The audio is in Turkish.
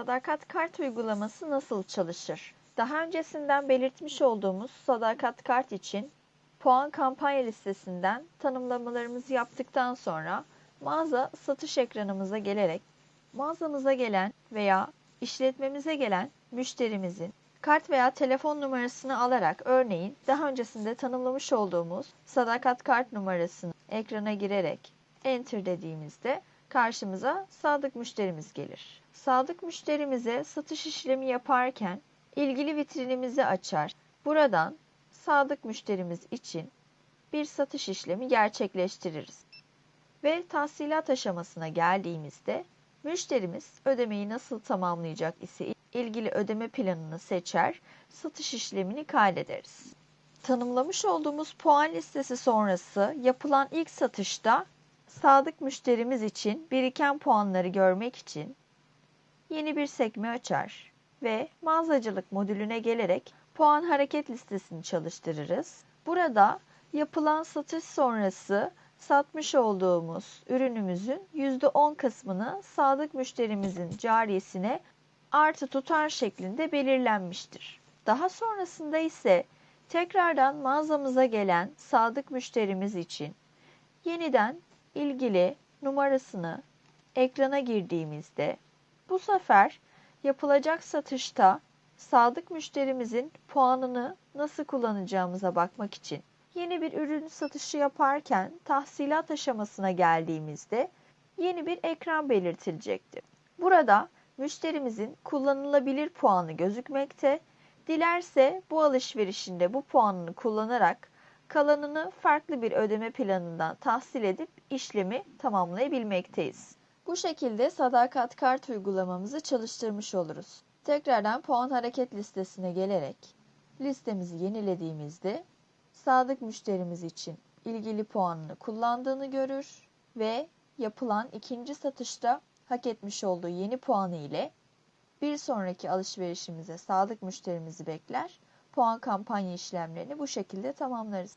Sadakat kart uygulaması nasıl çalışır? Daha öncesinden belirtmiş olduğumuz Sadakat kart için puan kampanya listesinden tanımlamalarımızı yaptıktan sonra mağaza satış ekranımıza gelerek mağazamıza gelen veya işletmemize gelen müşterimizin kart veya telefon numarasını alarak örneğin daha öncesinde tanımlamış olduğumuz sadakat kart numarasını ekrana girerek enter dediğimizde karşımıza sadık müşterimiz gelir. Sadık müşterimize satış işlemi yaparken ilgili vitrinimizi açar. Buradan sadık müşterimiz için bir satış işlemi gerçekleştiririz. Ve tahsilat aşamasına geldiğimizde müşterimiz ödemeyi nasıl tamamlayacak ise ilgili ödeme planını seçer, satış işlemini kaydederiz. Tanımlamış olduğumuz puan listesi sonrası yapılan ilk satışta sadık müşterimiz için biriken puanları görmek için yeni bir sekme açar ve mağazacılık modülüne gelerek puan hareket listesini çalıştırırız. Burada yapılan satış sonrası satmış olduğumuz ürünümüzün %10 kısmını sadık müşterimizin cariyesine artı tutar şeklinde belirlenmiştir. Daha sonrasında ise tekrardan mağazamıza gelen sadık müşterimiz için yeniden ilgili numarasını ekrana girdiğimizde bu sefer yapılacak satışta sadık müşterimizin puanını nasıl kullanacağımıza bakmak için yeni bir ürün satışı yaparken tahsilat aşamasına geldiğimizde yeni bir ekran belirtilecektir. Burada müşterimizin kullanılabilir puanı gözükmekte. Dilerse bu alışverişinde bu puanını kullanarak kalanını farklı bir ödeme planından tahsil edip işlemi tamamlayabilmekteyiz. Bu şekilde sadakat kart uygulamamızı çalıştırmış oluruz. Tekrardan puan hareket listesine gelerek listemizi yenilediğimizde sadık müşterimiz için ilgili puanını kullandığını görür ve yapılan ikinci satışta hak etmiş olduğu yeni puanı ile bir sonraki alışverişimize sadık müşterimizi bekler. Puan kampanya işlemlerini bu şekilde tamamlarız.